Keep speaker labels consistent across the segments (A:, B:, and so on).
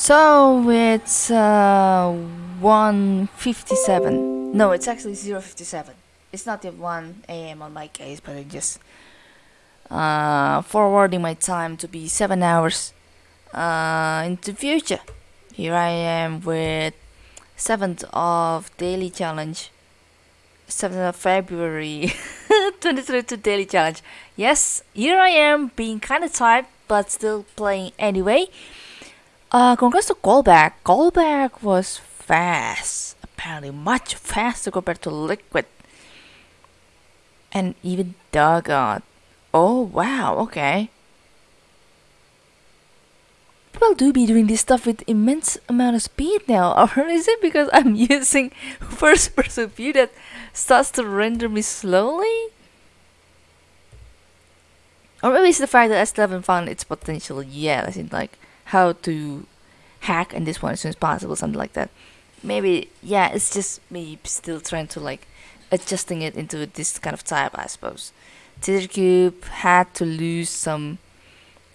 A: So it's uh, 157. No, it's actually 057. It's not the 1 a.m. on my case, but I'm just uh, forwarding my time to be 7 hours uh, into future. Here I am with 7th of daily challenge. 7th of February 2022 daily challenge. Yes, here I am being kind of tired but still playing anyway. Uh, congrats to callback. Callback was fast. Apparently much faster compared to Liquid. And even Doggone. Oh wow, okay. People do be doing this stuff with immense amount of speed now, or is it because I'm using first person view that starts to render me slowly? Or maybe it's the fact that S11 found its potential yet, I in like how to hack in this one as soon as possible, something like that. Maybe, yeah, it's just me still trying to like adjusting it into this kind of type, I suppose. Tethercube had to lose some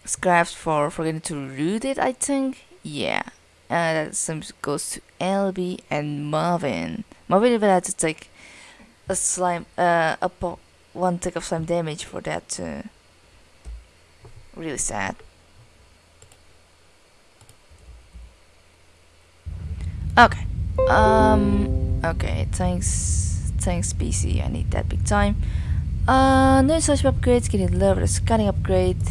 A: scraps for forgetting to root it, I think. Yeah, uh, that some goes to LB and Marvin. Marvin even had to take a slime, uh, a one tick of slime damage for that. Really sad. Okay. Um. Okay. Thanks. Thanks, PC. I need that big time. Uh, no such upgrades. Getting. The scanning upgrade.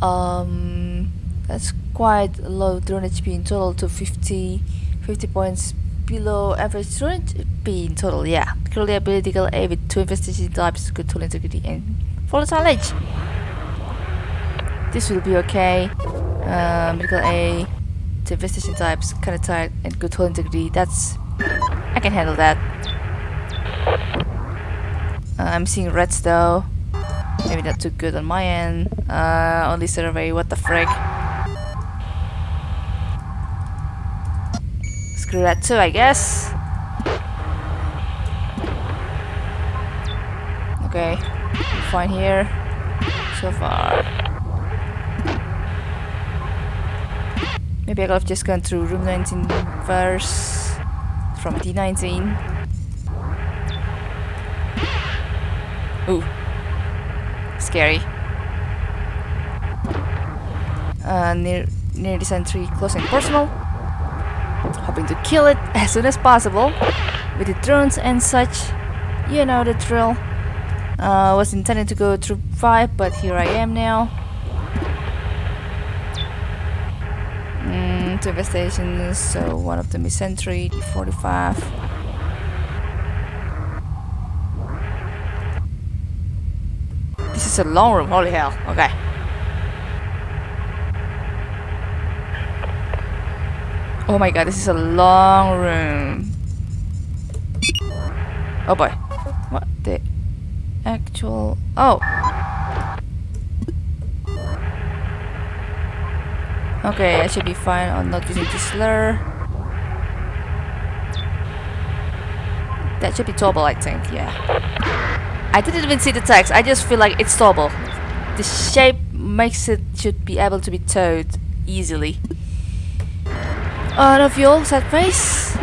A: Um, that's quite low drone HP in total to 50, 50 points below average drone HP in total. Yeah. Currently ability A with two investigation types, good tool integrity, and volatile edge. This will be okay. Uh, medical A to investigation types, kind of tight, and good tool integrity. That's I can handle that. Uh, I'm seeing reds though. Maybe not too good on my end. Uh, only survey. What the frick? Screw that too, I guess. Okay, fine here so far. Maybe I could have just gone through room 19 first from D19. Ooh. Scary. Uh, near, near the sentry, close and personal. Hoping to kill it as soon as possible. With the drones and such. You know the drill. Uh, was intending to go through 5, but here I am now. Investigations, so one of them is sentry, 45. This is a long room, holy hell, okay. Oh my god, this is a long room. Oh boy. What the actual... Oh! Okay, I should be fine on not using the slur. That should be toggle, I think, yeah. I didn't even see the text, I just feel like it's toggle. The shape makes it should be able to be towed easily. Uh, no fuel, set face.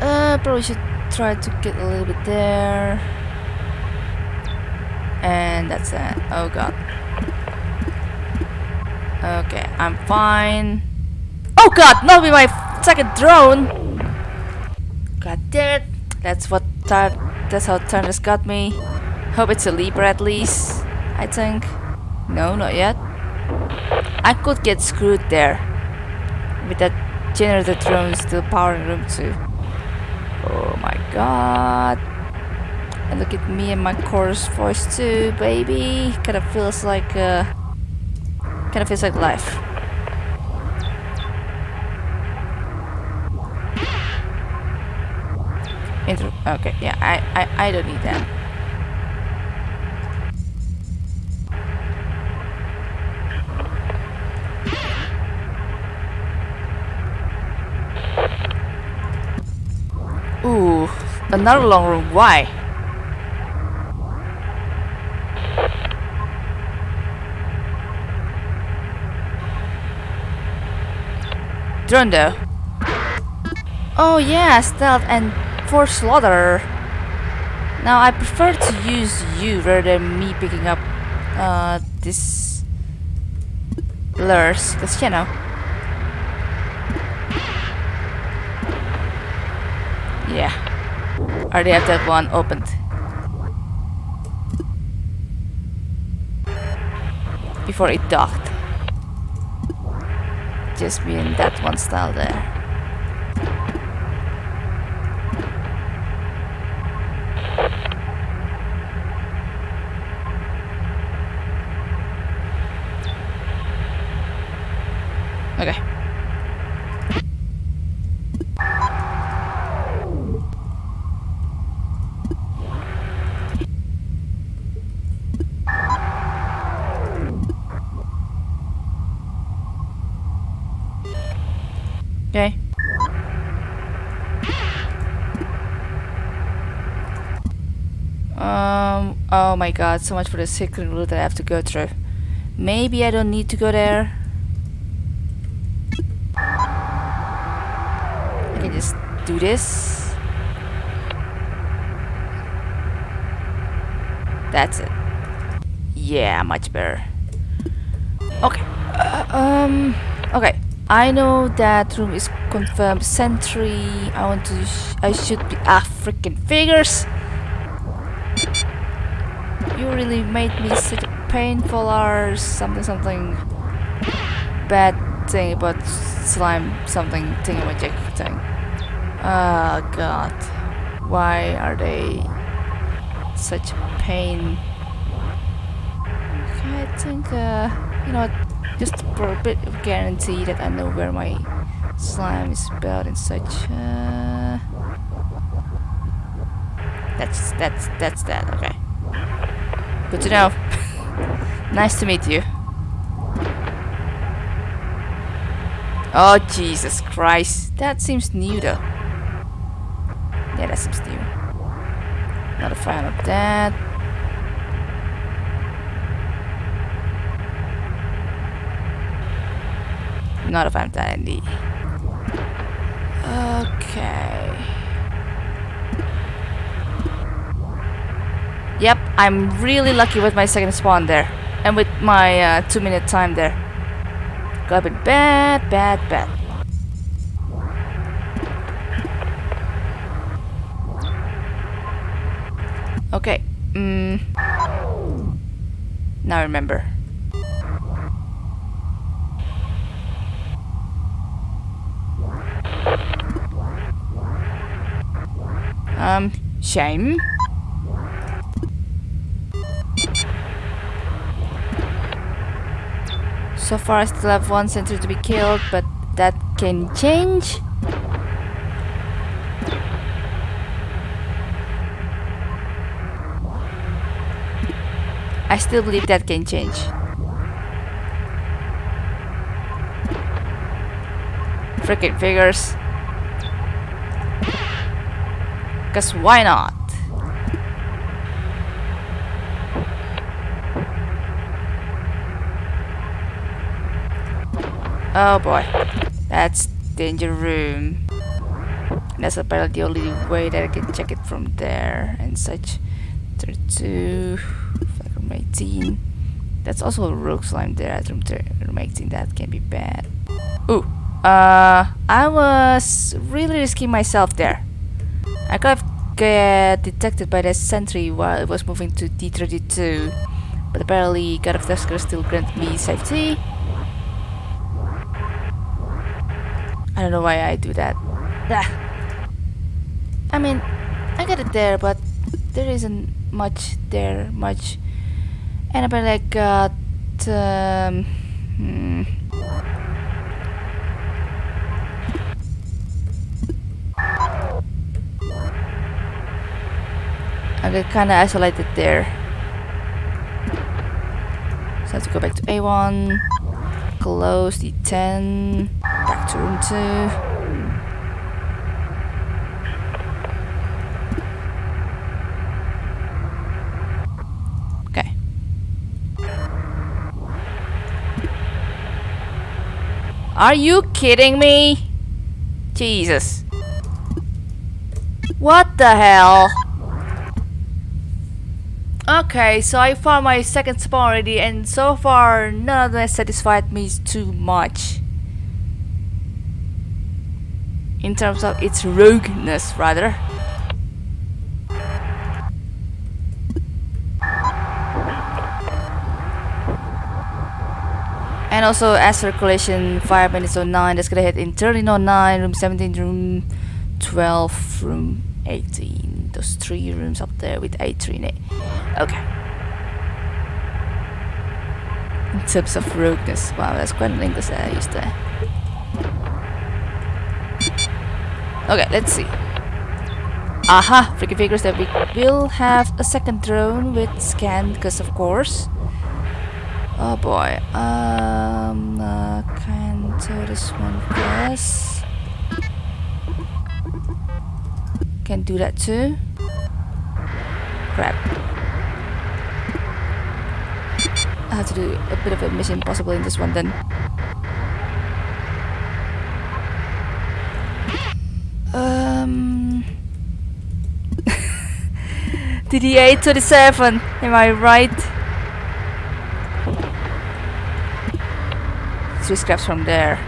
A: Uh, probably should try to get a little bit there. And that's it. Oh god. Okay, I'm fine. Oh god, not with my second drone! God damn it. That's what that's how Turnus got me. Hope it's a Libra at least. I think. No, not yet. I could get screwed there. With that generator drone still powering room 2. Oh my god. And look at me and my chorus voice too, baby. Kinda feels like uh kinda feels like life. Intro okay, yeah, I, I I don't need that. Ooh, another long room. Why? Though. Oh yeah, stealth and force slaughter. Now I prefer to use you rather than me picking up uh, this lures, because you know. Yeah. Already have that one opened. Before it docked. Just being that one style there. Okay. Okay. Um, oh my god, so much for the secret route that I have to go through. Maybe I don't need to go there. I can just do this. That's it. Yeah, much better. Okay. Uh, um. Okay. I know that room is confirmed sentry. I want to. Sh I should be. Ah, freaking figures! You really made me such a painful or something something bad thing about slime something thing thingamajig thing. Oh god. Why are they such pain? I think uh you know just for a bit of guarantee that I know where my slime is built and such uh that's that's that's that, okay. Good to know. nice to meet you. Oh, Jesus Christ. That seems new though. Yeah, that seems new. Not a fan of that. Not a fan of that indeed. Okay. Yep, I'm really lucky with my second spawn there. And with my uh, two minute time there. Got a bit bad, bad, bad. Okay. Mm. Now remember. Um, shame. So far I still have one sentry to be killed, but that can change. I still believe that can change. Freaking figures. Cause why not? Oh boy. That's danger room. And that's apparently the only way that I can check it from there and such. 32, room 18. That's also a rogue slime there at room, room 18. That can be bad. Ooh. Uh, I was really risking myself there. I could have get detected by the sentry while it was moving to D32. But apparently God of Tusker still granted me safety. I don't know why I do that. Ah. I mean, I got it there, but there isn't much there, much. And I got... Um, hmm. I got kinda isolated there. So I have to go back to A1, close D10, 2. Are you kidding me? Jesus. What the hell? Okay, so I found my second spawn already and so far none of them satisfied me too much. In terms of its rogueness, rather. And also as circulation 5 minutes on 09 that's gonna hit in 1309, room 17, room 12, room 18. Those three rooms up there with 8 in it. Okay. In terms of rogueness, wow, that's quite an English I used there. Okay, let's see. Aha! Freaky figures that we will have a second drone with scan, because of course. Oh boy. Um, uh, can't do this one first. Can do that too. Crap. I have to do a bit of a mission possible in this one then. Um. DD827, am I right? three scraps from there.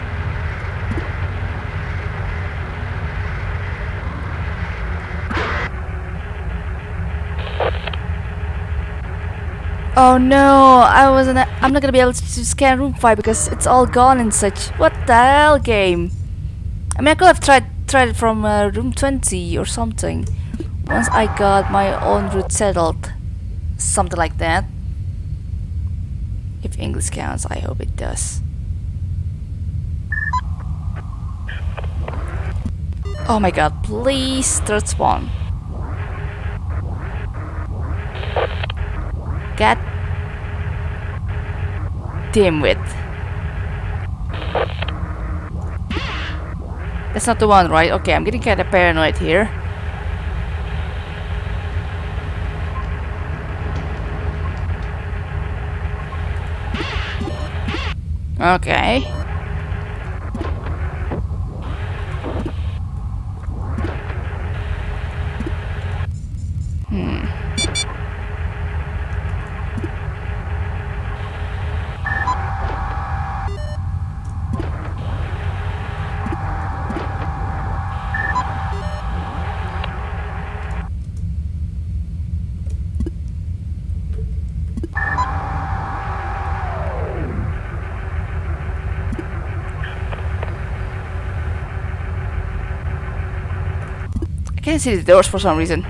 A: Oh no, I wasn't. I'm not gonna be able to scan room 5 because it's all gone and such. What the hell, game? I mean, I could have tried tried it from uh, room 20 or something. Once I got my own route settled, something like that. If English counts, I hope it does. Oh my god, please third spawn. God damn it. That's not the one, right? Okay, I'm getting kinda paranoid here. Okay. Can't see the doors for some reason.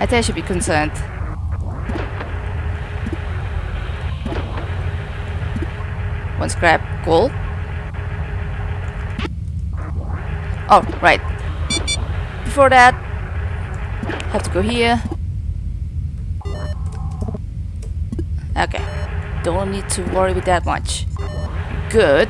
A: I think I should be concerned. One scrap, cool. Oh, right. Before that, have to go here. Okay, don't need to worry with that much. Good.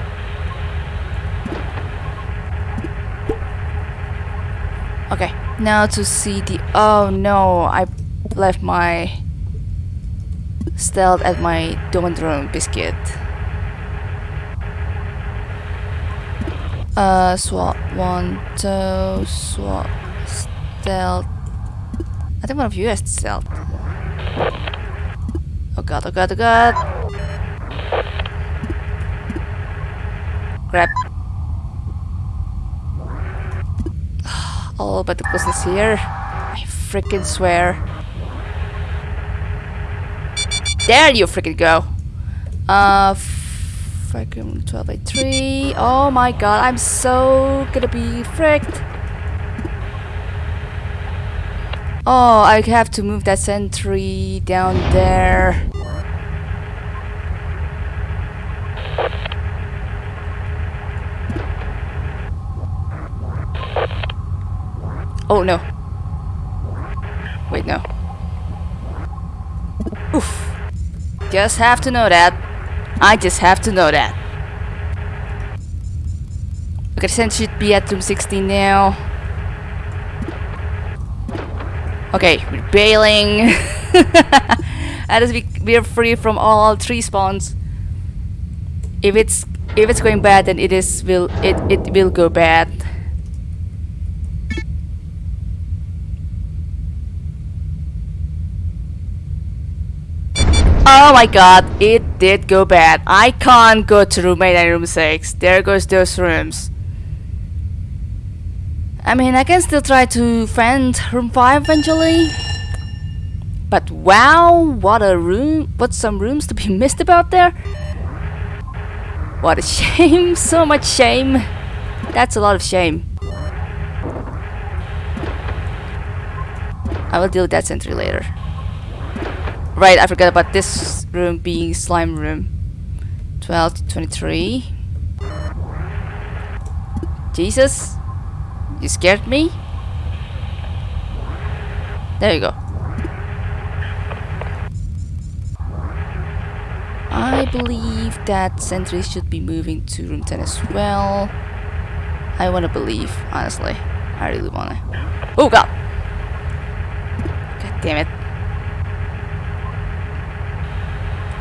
A: Okay, now to see the... Oh no, I left my stealth at my Domodrome biscuit. Uh, swap one, two, swap, stealth. I think one of you has stealth. Oh god, oh god, oh god. Grab. The business here. I freaking swear. There you freaking go. Uh, freaking 12 by 3. Oh my god, I'm so gonna be fricked. Oh, I have to move that sentry down there. Oh no. Wait, no. Oof. Just have to know that. I just have to know that. Okay, the should be at room 16 now. Okay, we're bailing. That is, we, we're free from all three spawns. If it's if it's going bad, then it is will it it will go bad. Oh my god, it did go bad. I can't go to room 8 and room 6. There goes those rooms. I mean, I can still try to find room 5 eventually. But wow, what a room, what some rooms to be missed about there. What a shame, so much shame. That's a lot of shame. I will deal with that sentry later. Right, I forgot about this room being slime room. 12 to 23. Jesus, you scared me? There you go. I believe that sentry should be moving to room 10 as well. I want to believe, honestly. I really want to. Oh god! God damn it.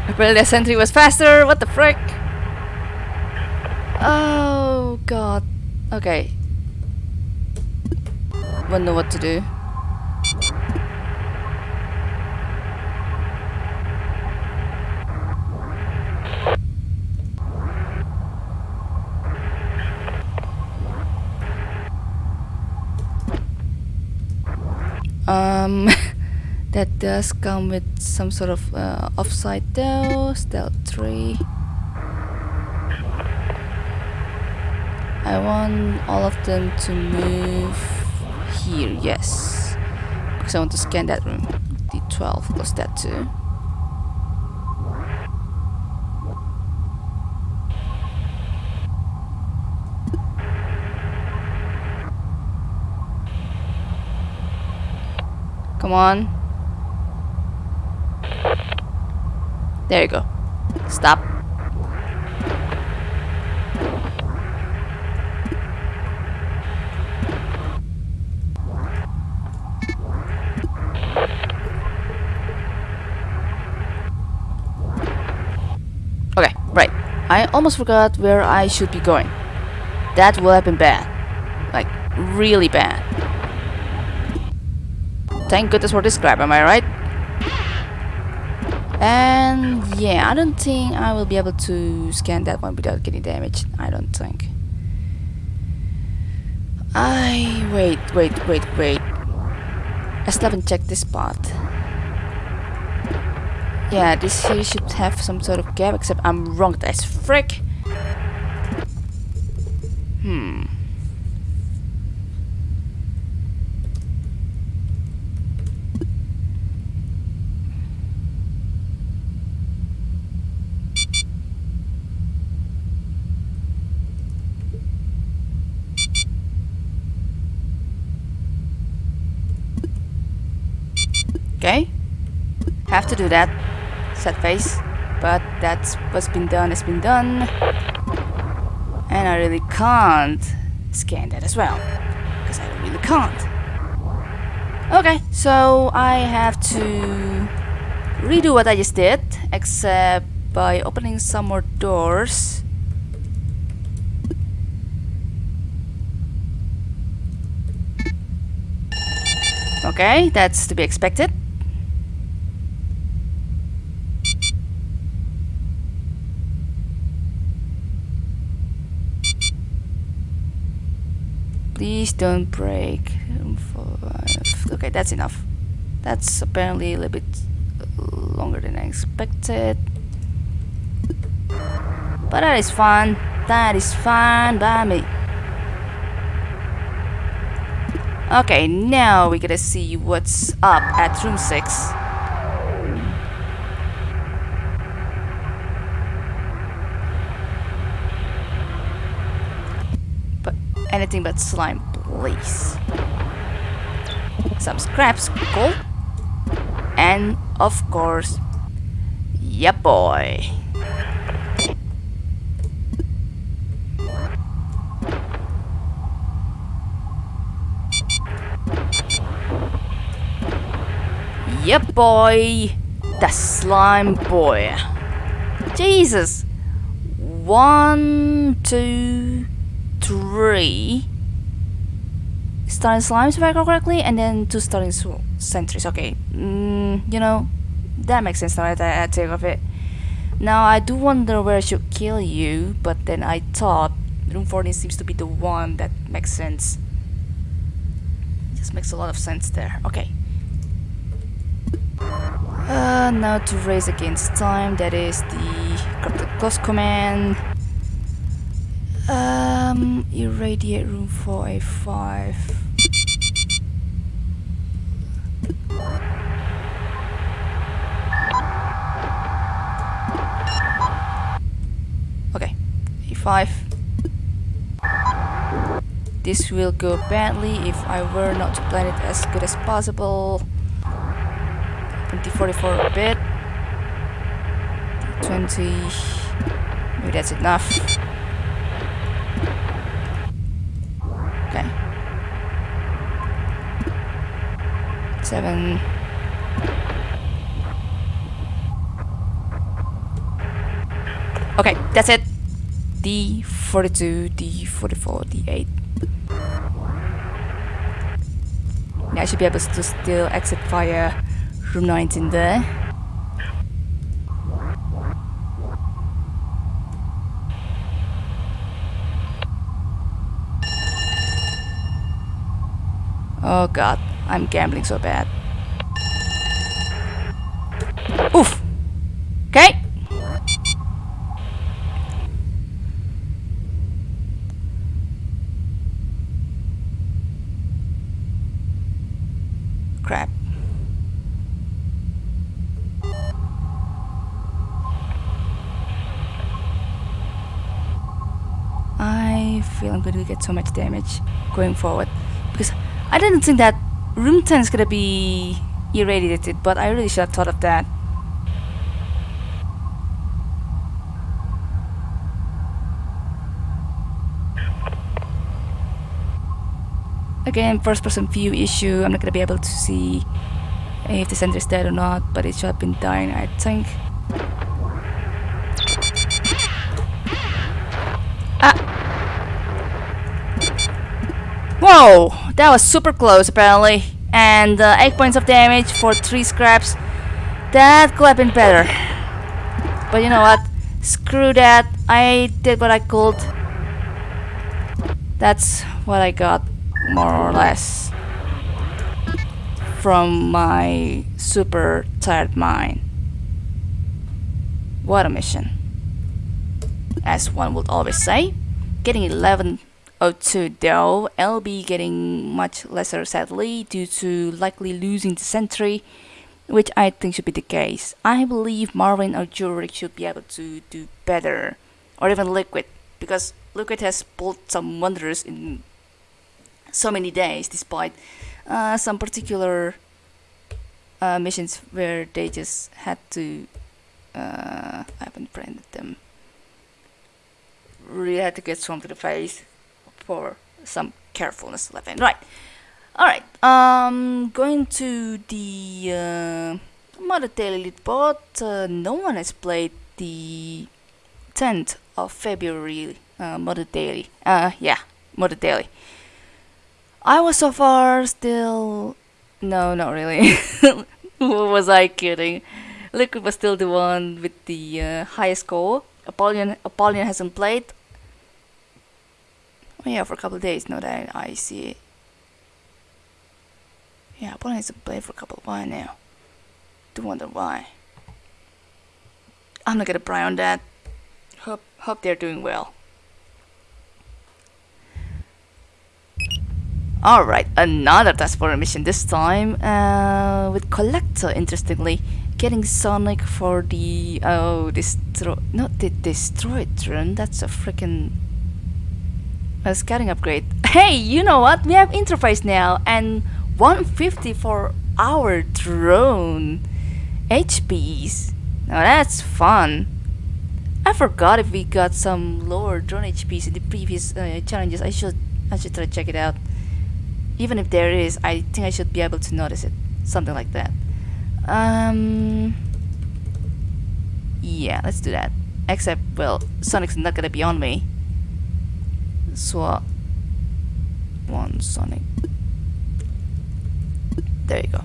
A: Apparently sentry was faster, what the frick? Oh god. Okay. Won't know what to do. Um, that does come with some sort of uh, offside though. Stealth 3. I want all of them to move here, yes. Because I want to scan that room. D12 plus that too. Come on. There you go. Stop. Okay, right. I almost forgot where I should be going. That will have been bad. Like, really bad. Thank goodness for this crap, am I right? And yeah, I don't think I will be able to scan that one without getting damaged. I don't think. I wait, wait, wait, wait. I still haven't checked this spot. Yeah, this here should have some sort of gap, except I'm wrong as frick. Hmm. Okay. Have to do that. Set face. But that's what's been done It's been done. And I really can't scan that as well. Because I really can't. Okay, so I have to redo what I just did, except by opening some more doors. Okay, that's to be expected. Don't break. Okay, that's enough. That's apparently a little bit longer than I expected. But that is fun. That is fine by me. Okay, now we gotta see what's up at room 6. But anything but slime, please. Some scraps, cool. And of course, yeah boy. Yep, boy. The slime boy. Jesus. one, two, three starting slimes if I recall correctly, and then two starting sentries. Okay, mm, you know, that makes sense now that I take of it. Now I do wonder where I should kill you, but then I thought room 14 seems to be the one that makes sense. Just makes a lot of sense there. Okay. Uh, now to race against time, that is the Close command. Um, irradiate room 4A5. A5. This will go badly if I were not to plan it as good as possible. 2044 a bit. 20. Maybe that's enough. Okay. Seven. Okay, that's it. D42, D44, D8. Now I should be able to still exit via room 19 there. Oh god, I'm gambling so bad. Oof! Okay! Crap. I feel I'm going to get so much damage going forward. Because I didn't think that room 10 is gonna be irradiated but I really should have thought of that. Again first person view issue. I'm not gonna be able to see if the center is dead or not but it should have been dying I think Whoa, that was super close apparently. And uh, 8 points of damage for 3 scraps. That could have been better. But you know what? Screw that. I did what I could. That's what I got, more or less. From my super tired mind. What a mission. As one would always say, getting 11 O2 though, LB getting much lesser sadly due to likely losing the sentry, which I think should be the case. I believe Marvin or Jurek should be able to do better, or even Liquid, because Liquid has pulled some wonders in so many days despite uh, some particular uh, missions where they just had to uh, I haven't branded them. Really had to get strong to the face for some carefulness left and right. All right. Um going to the uh, mother daily bot uh, no one has played the 10th of february uh, mother daily uh yeah mother daily i was so far still no not really. Was i kidding? Liquid was still the one with the uh, highest score. Apollyon apollyon hasn't played yeah, for a couple of days now that I see it. Yeah, Apollo needs to play for a couple of while now. Do wonder why. I'm not gonna pry on that. Hope hope they're doing well. Alright, another transporter mission this time uh, with Collector, interestingly. Getting Sonic for the... Oh, destroy... Not the Destroyed run, that's a freaking a scouting upgrade. Hey, you know what? We have interface now and 150 for our drone HPs. Now that's fun. I forgot if we got some lower drone HPs in the previous uh, challenges. I should I should try to check it out. Even if there is, I think I should be able to notice it. Something like that. Um. Yeah, let's do that. Except, well, Sonic's not gonna be on me. So, one Sonic. There you go.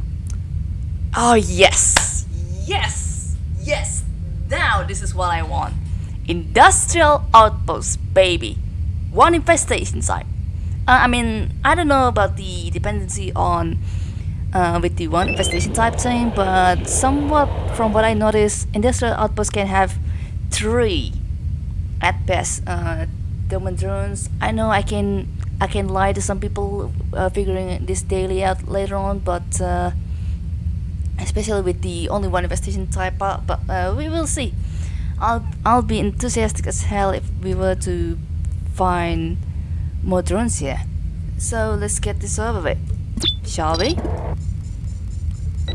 A: Oh, yes! Yes! Yes! Now this is what I want. Industrial outpost, baby. One infestation site. Uh, I mean, I don't know about the dependency on uh, with the one infestation type thing, but somewhat from what I noticed, industrial outposts can have three at best. Uh, Doman drones. I know I can I can lie to some people uh, figuring this daily out later on, but uh, especially with the only one investigation type, uh, but uh, we will see. I'll I'll be enthusiastic as hell if we were to find more drones here. So let's get this over with, shall we?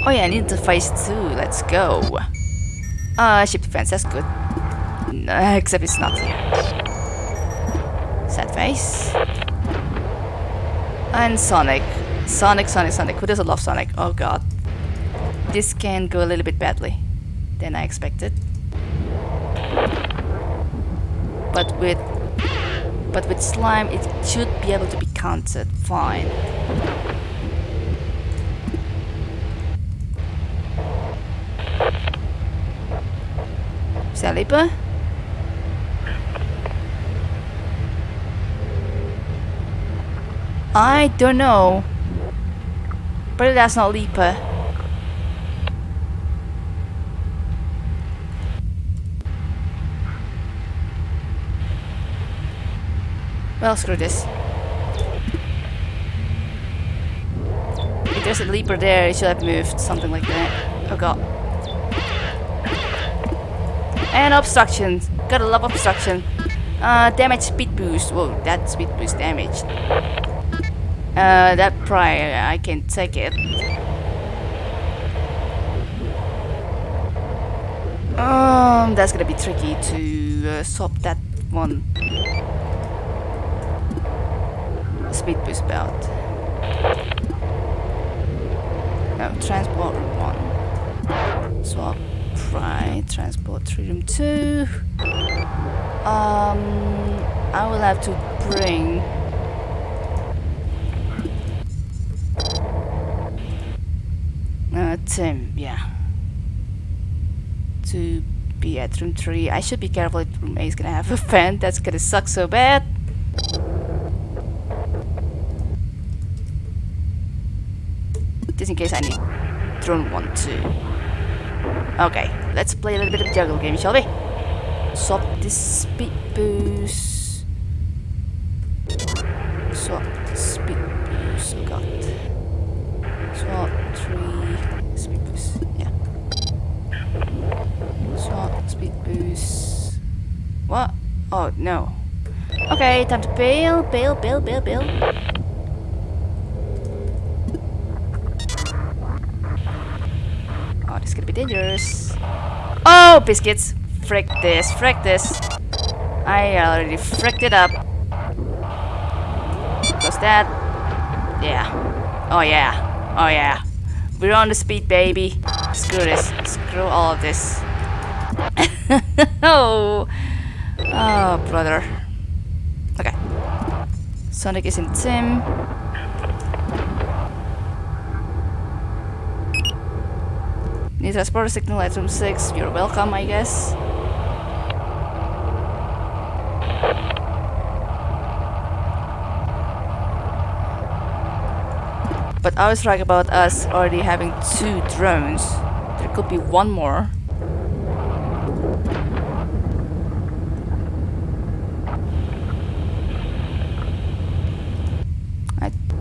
A: Oh yeah, I need to phase two. Let's go. Uh, ship defense. That's good. Except it's not here. Face. And Sonic. Sonic, Sonic, Sonic. Who doesn't love Sonic? Oh god. This can go a little bit badly than I expected. But with but with slime it should be able to be counted fine. Salipa? I don't know. But that's not Leaper. Well, screw this. If there's a leaper there, it should have moved, something like that. Oh god. And obstruction. Gotta love obstruction. Uh, damage speed boost. Whoa, that speed boost damage. Uh, that prior, I can take it. Um, that's gonna be tricky to uh, swap that one speed boost belt. No, transport room one. Swap right, transport three room two. Um, I will have to bring uh, Tim, yeah. To be at room 3. I should be careful if room A is gonna have a fan. That's gonna suck so bad. Just in case I need drone 1 too. Okay, let's play a little bit of juggle game, shall we? Swap this speed boost. Swap speed boost. Oh god. Swap three speed boost. Yeah. Swap speed boost. What? Oh no. Okay, time to bail, bail, bail, bail, bail. Oh, this is gonna be dangerous. Oh, biscuits! Frick this, frick this. I already fricked it up. Goes that? Yeah. Oh yeah. Oh yeah. We're on the speed, baby. Screw this. Screw all of this. oh. Oh, brother. Okay. Sonic is in Tim. Need transporter signal at room 6. You're welcome, I guess. But I was right about us already having two drones. There could be one more.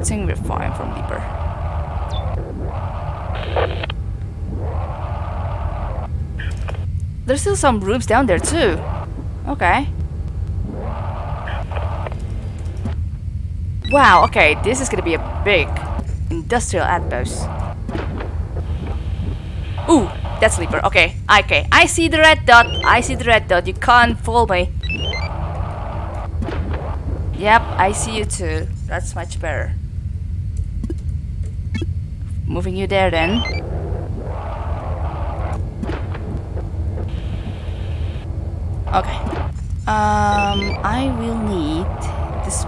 A: Think we're fine from Leaper. There's still some rooms down there too. Okay. Wow, okay, this is gonna be a big industrial outpost. Ooh, that's Leaper. Okay, okay. I see the red dot. I see the red dot. You can't fool me. Yep, I see you too. That's much better. Moving you there then. Okay. Um, I will need this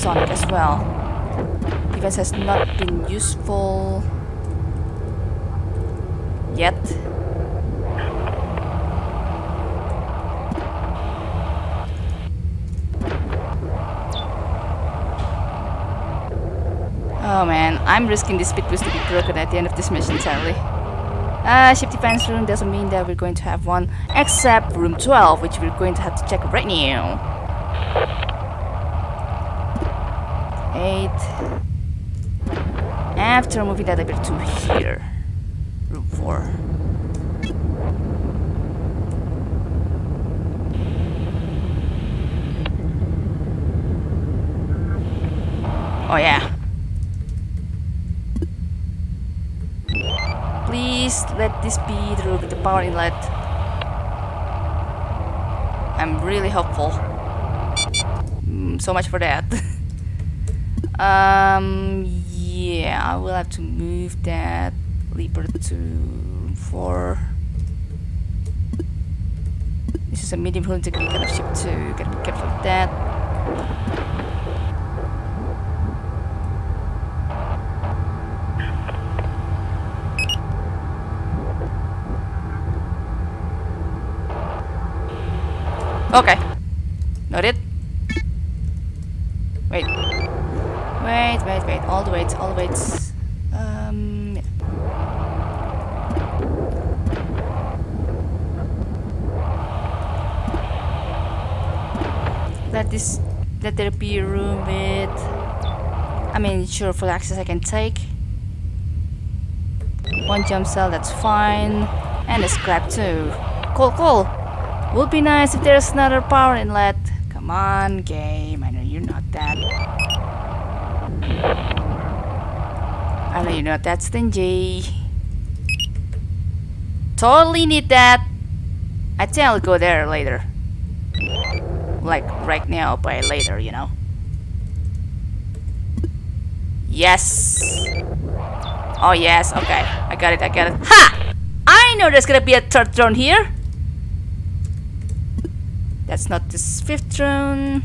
A: Sonic as well. Defense has not been useful yet. Oh man, I'm risking this speed boost to be broken at the end of this mission, sadly. Uh, ship defense room doesn't mean that we're going to have one, except room 12, which we're going to have to check right now. 8. After moving that elevator to here. Room 4. Oh yeah. Please let this be with the power inlet. I'm really hopeful. Mm, so much for that. um, yeah, I will have to move that leaper to 4. This is a medium integrity kind of ship. Gotta be careful of that. Okay. Noted. Wait. Wait, wait, wait. All the weights, all the weights. Um. Yeah. Let this. Let there be room with. I mean, sure, full access I can take. One jump cell, that's fine. And a scrap too. Cool, cool. Would be nice if there's another power inlet. Come on, game. I know you're not that. I know you're not that stingy. Totally need that. I think I'll go there later. Like right now, but later, you know. Yes. Oh yes, okay. I got it, I got it. Ha! I know there's gonna be a third drone here. That's not the fifth drone.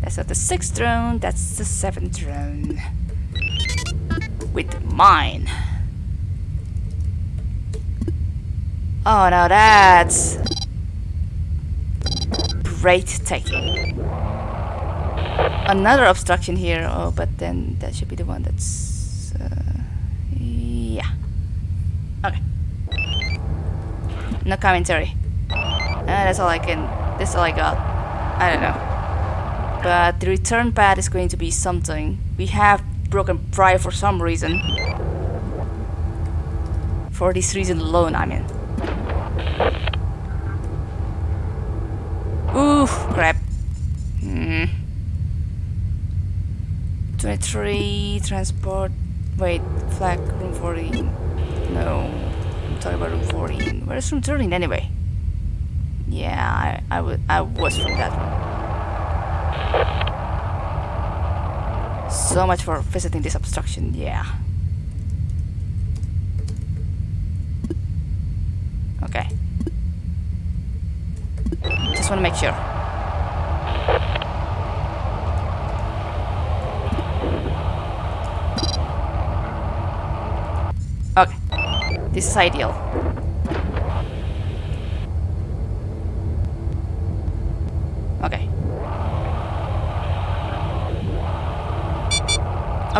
A: That's not the sixth drone. That's the seventh drone. With mine. Oh, now that's breathtaking. Another obstruction here. Oh, but then that should be the one that's. Uh, yeah. Okay. No commentary. Uh, that's all I can that's all I got. I don't know. But the return pad is going to be something. We have broken pride for some reason. For this reason alone, I mean. Oof, crap. Hmm. 23, transport. Wait, flag, room 14. No. I'm talking about room 14. Where's room 13 anyway? Yeah, I, I, I was from that one. So much for visiting this obstruction, yeah. Okay. Just want to make sure. Okay. This is ideal.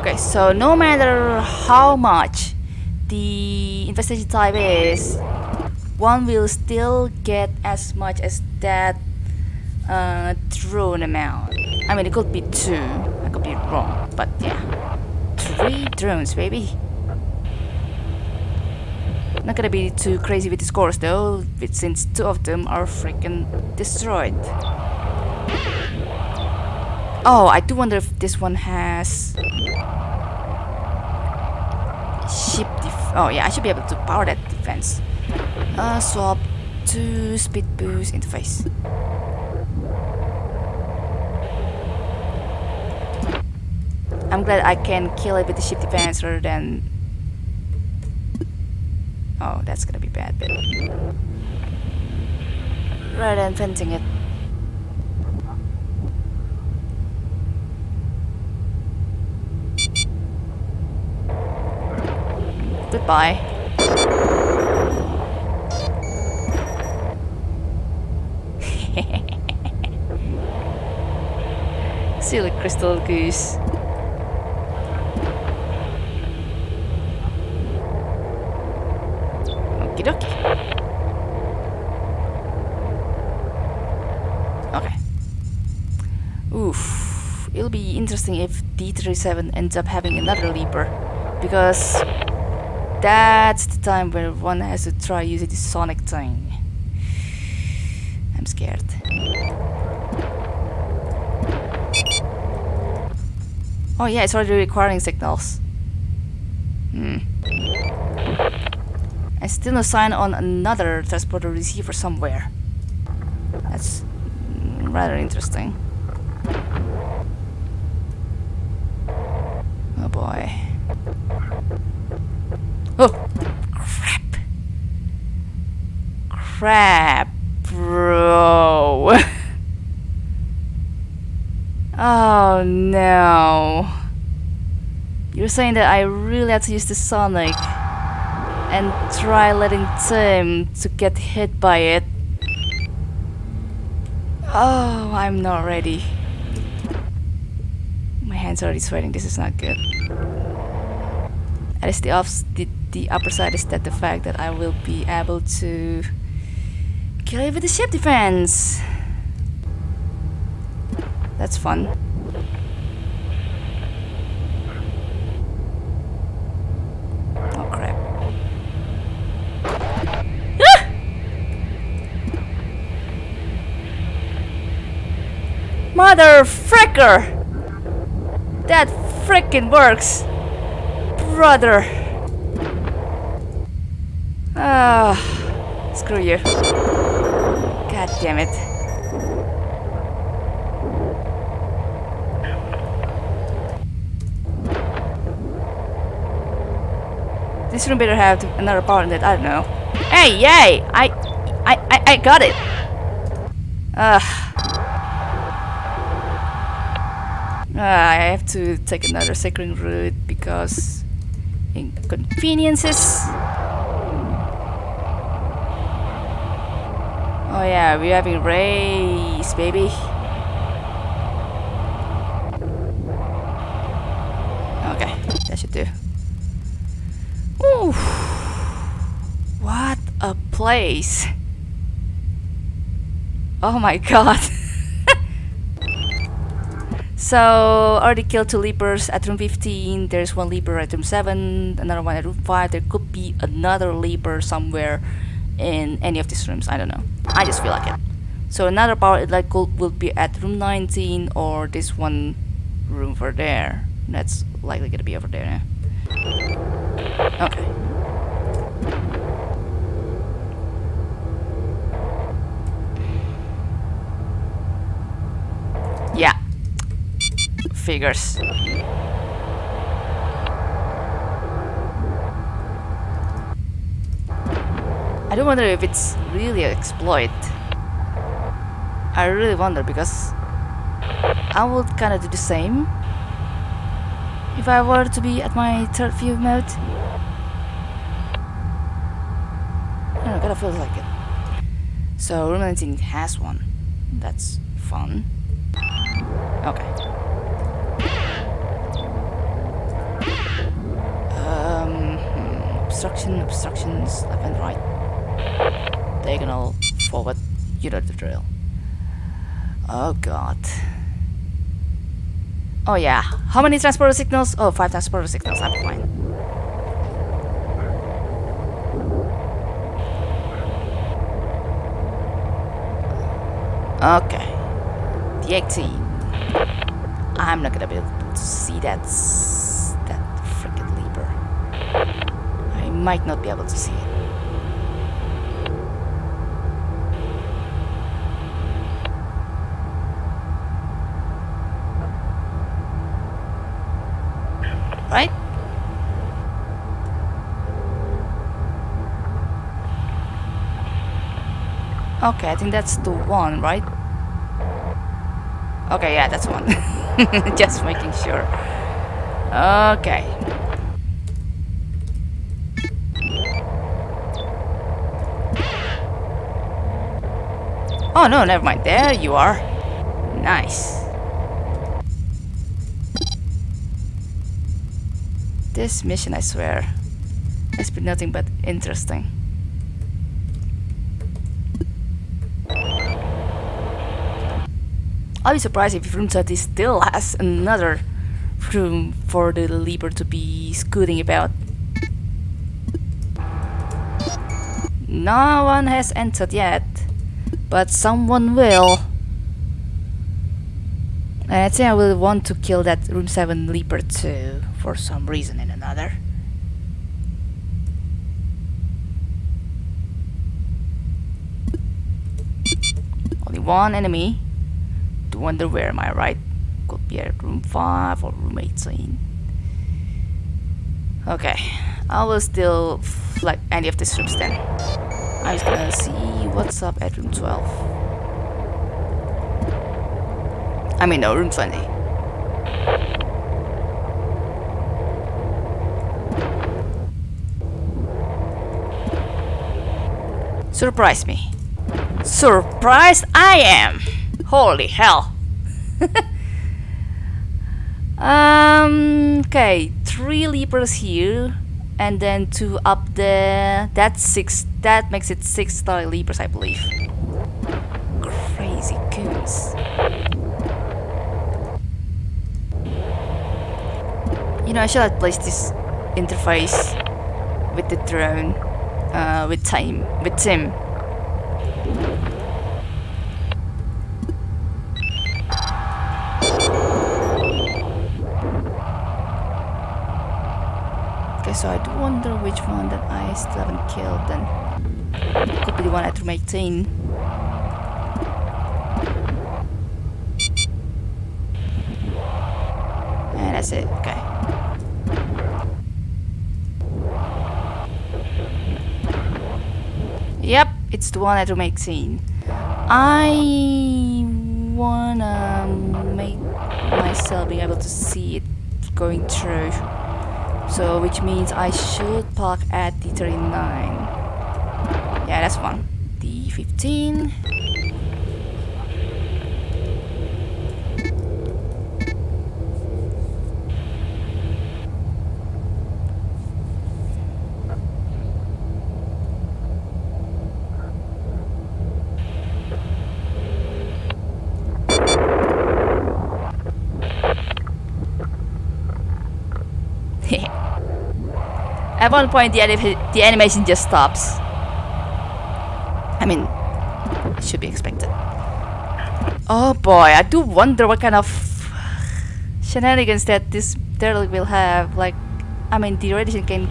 A: Okay, so no matter how much the infestation type is, one will still get as much as that uh, drone amount. I mean, it could be two. I could be wrong, but yeah. Three drones, baby. Not gonna be too crazy with the scores though, since two of them are freaking destroyed. Oh, I do wonder if this one has ship Oh yeah, I should be able to power that defense. Uh, swap to speed boost interface. I'm glad I can kill it with the ship defense rather than... Oh, that's gonna be bad, but... rather than fencing it. Goodbye. Silly crystal goose. Okie dokie. Okay. Oof. It'll be interesting if D37 ends up having another leaper. Because that's the time where one has to try using the sonic thing. I'm scared. Oh yeah, it's already requiring signals. Hmm. I still no sign on another transporter receiver somewhere. That's rather interesting. Oh boy. Oh! Crap! Crap, bro! oh no. You're saying that I really have to use the Sonic and try letting Tim to get hit by it. Oh, I'm not ready. My hands are already sweating, this is not good. At least the, off the, the upper side is that the fact that I will be able to kill it with the ship defense. That's fun. Oh crap. Ah! Mother fricker! That frickin' works! Brother! Ah, screw you. God damn it. This room better have another power in it, I don't know. Hey, yay! I, I, I, I got it! Ugh. Ah, I have to take another second route because inconveniences. Oh yeah, we're having race, baby. Okay, that should do. Ooh, what a place! Oh my god. so, already killed two leapers at room 15. There's one leaper at room 7, another one at room 5. There could be another leaper somewhere in any of these rooms. I don't know. I just feel like it. So, another power elite gold will be at room 19 or this one room over there. That's likely gonna be over there now. Okay. Yeah. Figures. I do wonder if it's really an exploit. I really wonder because I would kind of do the same if I were to be at my third view mode. I don't know, kinda feels like it. So 19 has one. That's fun. Okay. Um, hmm, obstruction, obstructions, left and right. Diagonal, forward, you know the drill. Oh god. Oh yeah. How many transporter signals? Oh, five transporter signals. I'm fine. Okay. The 18. I'm not gonna be able to see that that freaking leaper. I might not be able to see it. Right? Okay, I think that's the one, right? Okay, yeah, that's one. Just making sure. Okay. Oh no, never mind. There you are. Nice. This mission, I swear, has been nothing but interesting. I'll be surprised if Room 30 still has another room for the Leaper to be scooting about. No one has entered yet, but someone will. And I think I will want to kill that Room 7 Leaper too, for some reason and another. Only one enemy to wonder where am I right? Could be at room 5 or room 18. Okay, I will still flag any of these rooms then. I'm just gonna see what's up at room 12. I mean, no, room 20. Surprise me. Surprised I am! Holy hell. um, okay, three leapers here, and then two up there. That's six. That makes it six star leapers, I believe. Crazy goose. You know, I should have placed this interface with the drone, uh, with time, with Tim. So I do wonder which one that I still haven't killed then. Could be the one at room 18. And that's it, okay. Yep, it's the one at room 18. I wanna make myself be able to see it going through. So which means I should park at the 39. Yeah, that's fun. The 15. At one point, the, the animation just stops. I mean, it should be expected. Oh boy, I do wonder what kind of shenanigans that this turtle will have. Like, I mean, the radiation can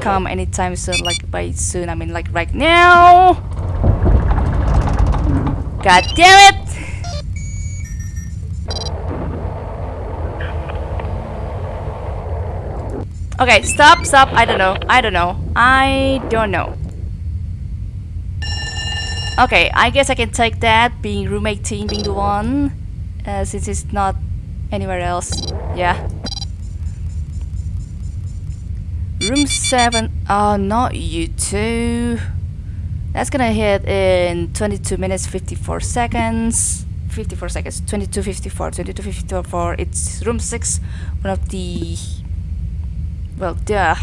A: come anytime soon, like by soon. I mean, like right now. God damn it! Okay, stop, stop. I don't know. I don't know. I don't know. Okay, I guess I can take that, being room 18 being the one, uh, since it's not anywhere else. Yeah. Room 7. Oh, not you two. That's gonna hit in 22 minutes 54 seconds. 54 seconds. 22.54. 22.54. It's room 6. One of the well, duh.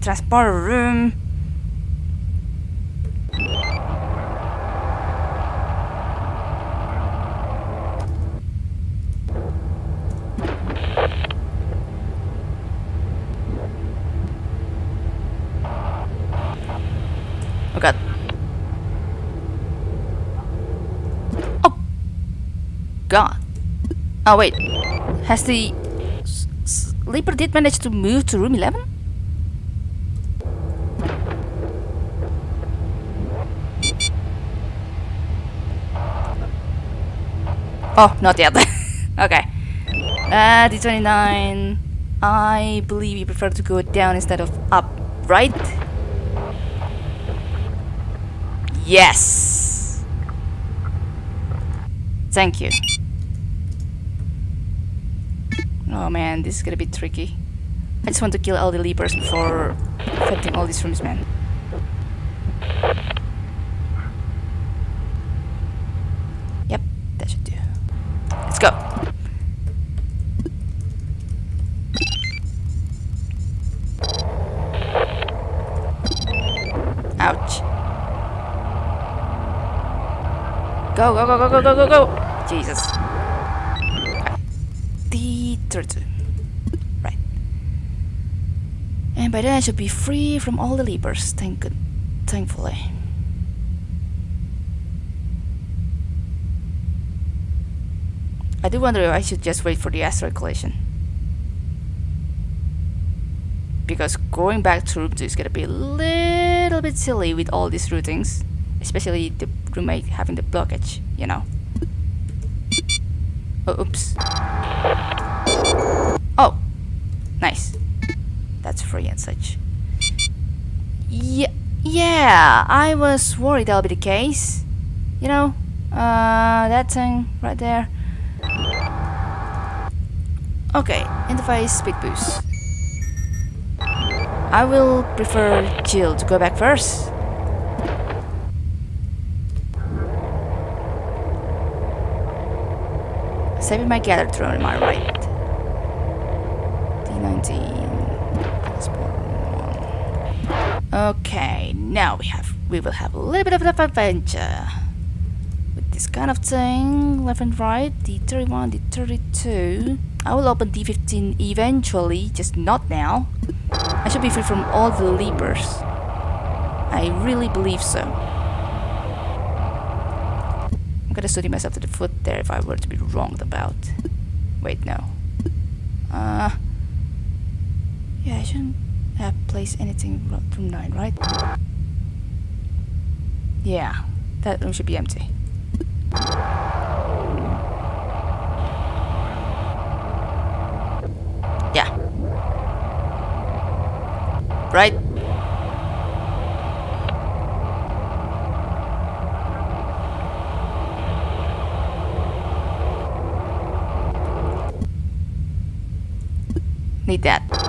A: Transporter room. Oh god. Oh! God. Oh wait. Has the Leaper did manage to move to room 11? Oh, not yet. okay. Uh, D29. I believe you prefer to go down instead of up, right? Yes! Thank you. Oh man, this is gonna be tricky. I just want to kill all the leapers before affecting all these rooms, man. Yep, that should do. Let's go. Ouch. Go, go, go, go, go, go, go, go! Jesus. Okay. The 32. Right. And by then I should be free from all the leapers, thank good thankfully. I do wonder if I should just wait for the asteroid collision. Because going back to room 2 is gonna be a little bit silly with all these routings. Especially the roommate having the blockage, you know. Oh, oops. Oh, nice. That's free and such. Yeah, yeah, I was worried that'll be the case. You know, uh, that thing right there. Okay, interface speed boost. I will prefer Jill to go back first. Saving my gather drone, am I right? D19. Okay, now we have we will have a little bit of an adventure with this kind of thing, left and right, D31, D32. I will open D15 eventually, just not now. I should be free from all the leapers. I really believe so. I'm gonna study myself to the foot there if I were to be wrong about. Wait, no. Uh, yeah, I shouldn't have placed anything from 9, right? Yeah, that room should be empty. Yeah. Right? Need that.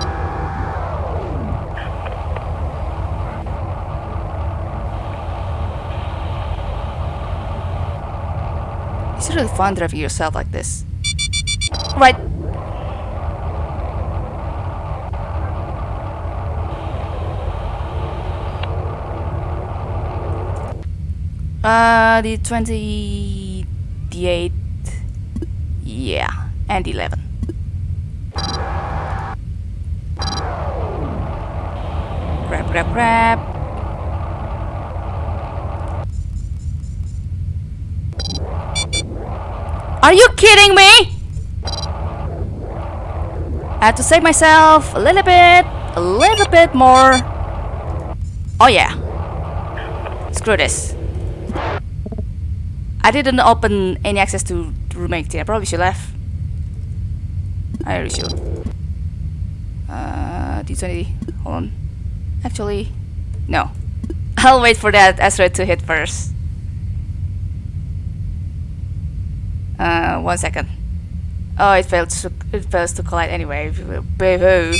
A: It's really fun driving yourself like this. Right. Uh, the 28, yeah, and 11. Grab, grab, grab. Are you kidding me? I had to save myself a little bit, a little bit more. Oh yeah. Screw this. I didn't open any access to room 18. I probably should have. I really should. Uh, D20. Hold on. Actually, no. I'll wait for that asteroid to hit first. Uh, one second. Oh, it failed to it fails to collide anyway. Boo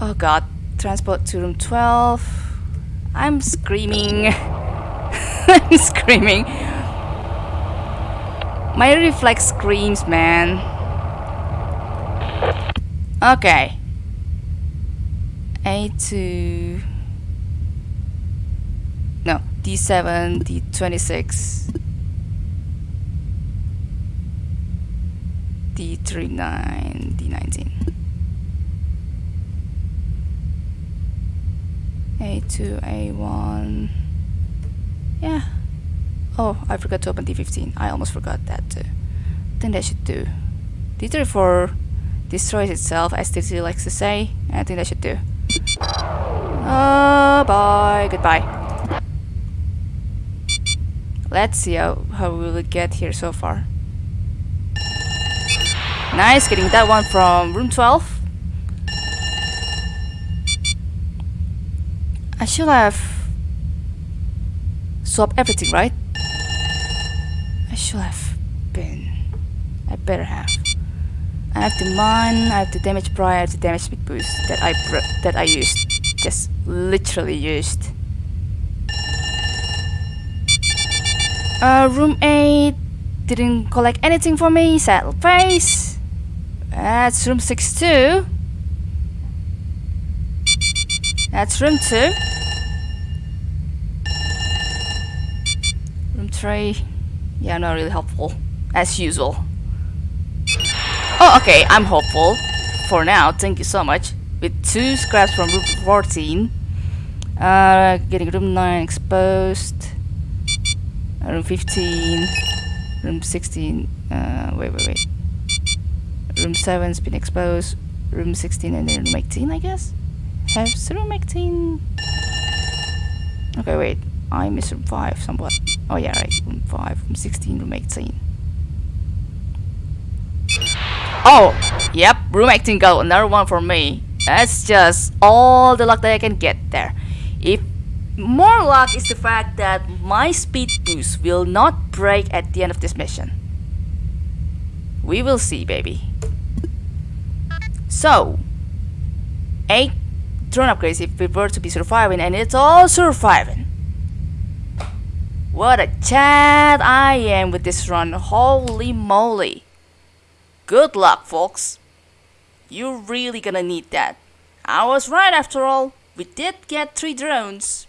A: Oh god. Transport to room 12. I'm screaming. I'm screaming. My reflex screams, man. Okay. A2. No, D7, D26. D39, D19. A2, A1. Yeah. Oh, I forgot to open D15. I almost forgot that too. I think that should do. D34 destroys itself, as TT likes to say. I think that should do. Oh, bye. Goodbye. Let's see how, how we will get here so far. Nice, getting that one from room 12. I should have swapped everything, right? I should have. been? I better have. I have the mine, I have the damage prior, the damage speed boost that I that I used. Just literally used. Uh, room 8 didn't collect anything for me, saddle face. That's room 6 too. That's room 2. Room 3. Yeah, not really helpful. As usual. Oh, okay, I'm hopeful. For now, thank you so much. With two scraps from room 14. Uh, getting room 9 exposed. Room 15. Room 16. Uh, wait, wait, wait. Room 7's been exposed. Room 16 and then room 18, I guess? Has room 18... Okay, wait. I missed room 5 somewhat. Oh yeah, right. Room 5, room 16, room 18. Oh, yep, room 18 got another one for me. That's just all the luck that I can get there. If more luck is the fact that my speed boost will not break at the end of this mission. We will see, baby. So, 8 drone upgrades if we were to be surviving, and it's all surviving. What a chat I am with this run, holy moly. Good luck, folks. You're really gonna need that. I was right after all. We did get three drones.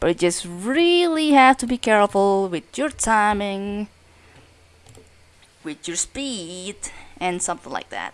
A: But you just really have to be careful with your timing, with your speed, and something like that.